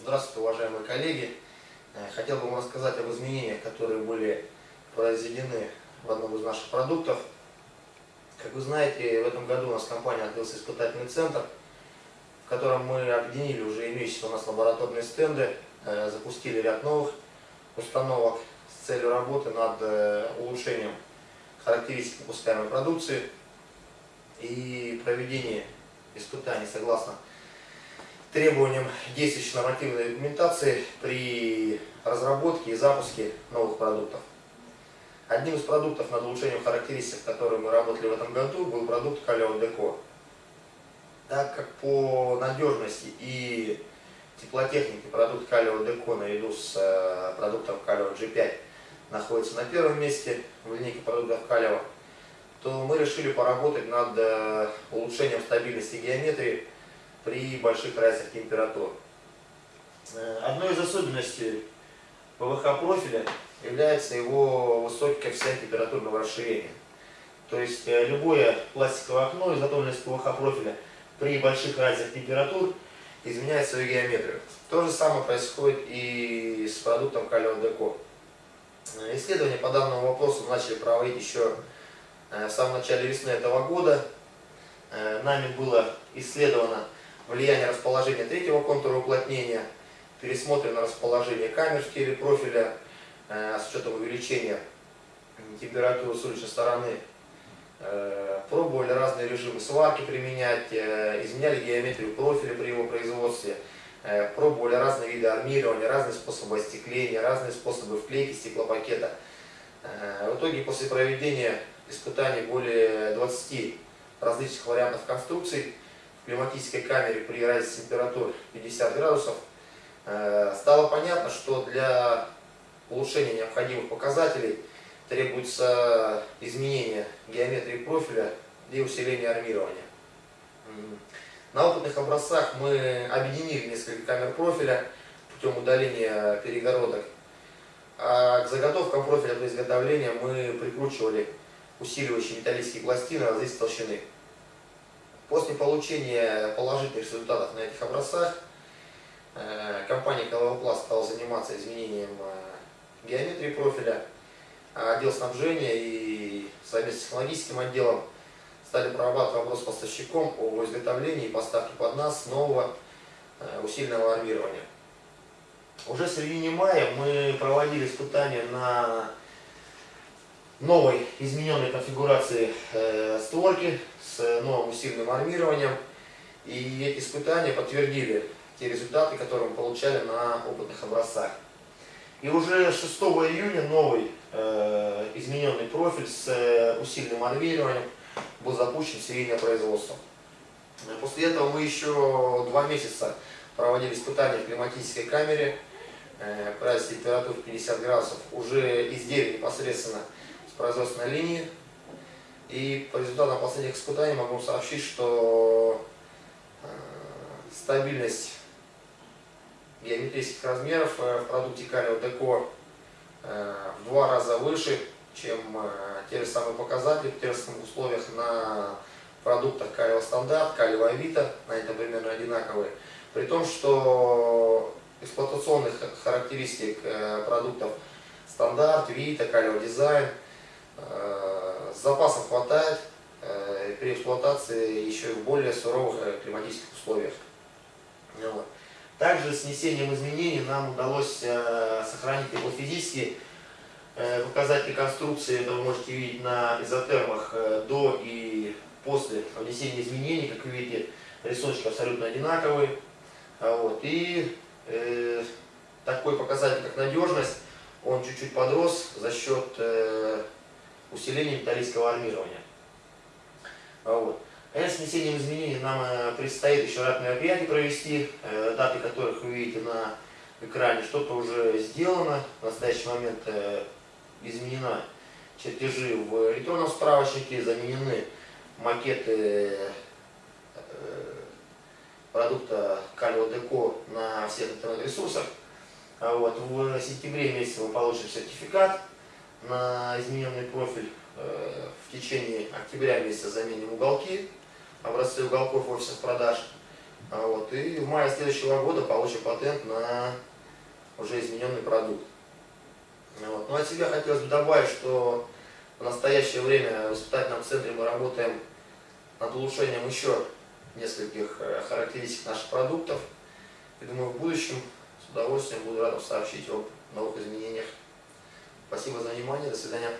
Здравствуйте, уважаемые коллеги. Э, хотел бы вам рассказать об изменениях, которые были произведены в одном из наших продуктов. Как вы знаете, в этом году у нас компания открылся испытательный центр, в котором мы объединили уже имеющиеся у нас лабораторные стенды, э, запустили ряд новых установок с целью работы над э, улучшением характеристик выпускаемой продукции и проведения испытаний согласно требованиям действующей нормативной документации при разработке и запуске новых продуктов. Одним из продуктов над улучшением характеристик, которые мы работали в этом году, был продукт Калео Деко. Так как по надежности и теплотехнике продукт Калео Деко наряду с э, продуктом Калео G5 находится на первом месте в линейке продуктов Калео, то мы решили поработать над э, улучшением стабильности геометрии при больших разницах температур. Э, одной из особенностей ПВХ профиля является его высокий коэффициент температурного расширения. То есть э, любое пластиковое окно, изготовленное из ПВХ профиля, при больших разницах температур изменяет свою геометрию. То же самое происходит и с продуктом Калио Деко. Э, исследования по данному вопросу начали проводить еще в самом начале весны этого года. Нами было исследовано влияние расположения третьего контура уплотнения, пересмотрено расположение камер в теле профиля э, с учетом увеличения температуры с уличной стороны. Э, пробовали разные режимы сварки применять, э, изменяли геометрию профиля при его производстве, пробовали разные виды армирования, разные способы остекления, разные способы вклейки стеклопакета. В итоге после проведения испытаний более 20 различных вариантов конструкций, климатической камере при разнице температур 50 градусов, э, стало понятно, что для улучшения необходимых показателей требуется изменение геометрии профиля и усиление армирования. На опытных образцах мы объединили несколько камер профиля путем удаления перегородок. А к заготовкам профиля для изготовления мы прикручивали усиливающие металлические пластины различной толщины. После получения положительных результатов на этих образцах э, компания Коловопласт стала заниматься изменением э, геометрии профиля, а отдел снабжения и совместно с технологическим отделом стали прорабатывать вопрос с поставщиком о изготовлении и поставке под нас нового э, усиленного армирования. Уже в середине мая мы проводили испытания на новой измененной конфигурации э, створки с новым усиленным армированием. И эти испытания подтвердили те результаты, которые мы получали на опытных образцах. И уже 6 июня новый э, измененный профиль с э, усиленным армированием был запущен в серийное производство. После этого мы еще два месяца проводили испытания в климатической камере, э, при температур 50 градусов, уже изделие непосредственно производственной линии. И по результатам последних испытаний могу сообщить, что э, стабильность геометрических размеров э, в продукте Калио Деко э, в два раза выше, чем те же самые показатели в тех условиях на продуктах Калио Стандарт, Калио Авито, на этом примерно одинаковые. При том, что эксплуатационных характеристик продуктов Стандарт, Вита, Калио Дизайн – Э, с запасом хватает э, при эксплуатации еще и в более суровых э, климатических условиях. Ну Также с несением изменений нам удалось сохранить теплофизические показатели конструкции. Это вы можете видеть на изотермах до и после внесения изменений. Как вы видите, рисуночки абсолютно одинаковые. Вот. И э, такой показатель, как надежность, он чуть-чуть подрос за счет э, усиление металлического армирования. А вот. Конечно, с внесением изменений нам э, предстоит еще ряд мероприятий провести, э, даты которых вы видите на экране. Что-то уже сделано, в настоящий момент э, изменена чертежи в электронном справочнике, заменены макеты продукта Калио Деко на всех интернет-ресурсах. А вот. В сентябре месяце мы получим сертификат на измененный профиль э, в течение октября месяца заменим уголки, образцы уголков офисных продаж. А вот, и в мае следующего года получим патент на уже измененный продукт. Вот. Ну, от себя хотелось бы добавить, что в настоящее время в испытательном центре мы работаем над улучшением еще нескольких э, характеристик наших продуктов. И думаю, в будущем с удовольствием буду рад сообщить об новых изменениях. Спасибо за внимание. До свидания.